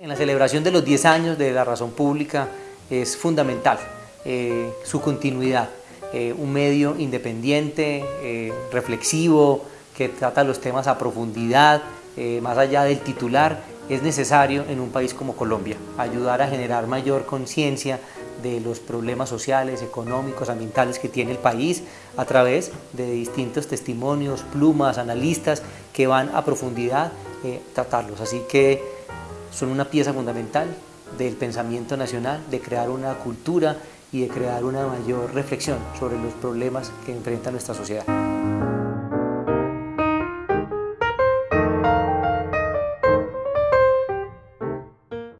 En la celebración de los 10 años de la razón pública es fundamental eh, su continuidad, eh, un medio independiente, eh, reflexivo, que trata los temas a profundidad, más allá del titular, es necesario en un país como Colombia, ayudar a generar mayor conciencia de los problemas sociales, económicos, ambientales que tiene el país a través de distintos testimonios, plumas, analistas que van a profundidad tratarlos. Así que son una pieza fundamental del pensamiento nacional, de crear una cultura y de crear una mayor reflexión sobre los problemas que enfrenta nuestra sociedad.